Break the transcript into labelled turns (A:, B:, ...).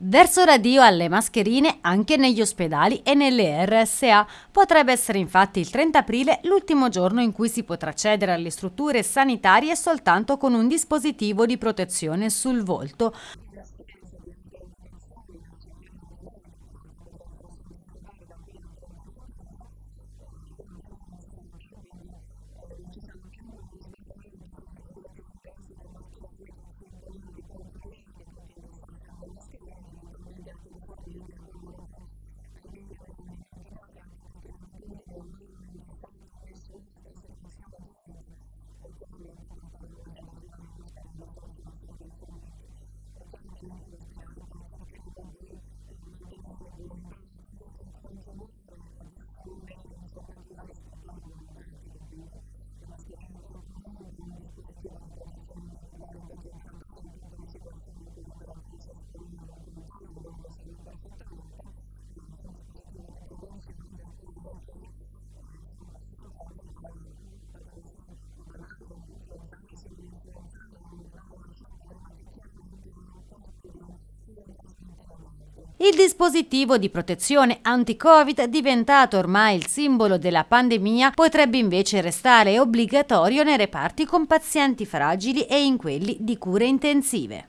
A: Verso radio alle mascherine anche negli ospedali e nelle RSA. Potrebbe essere infatti il 30 aprile l'ultimo giorno in cui si potrà accedere alle strutture sanitarie soltanto con un dispositivo di protezione sul volto. Il dispositivo di protezione anti-Covid, diventato ormai il simbolo della pandemia, potrebbe invece restare obbligatorio nei reparti con pazienti fragili e in quelli di cure intensive.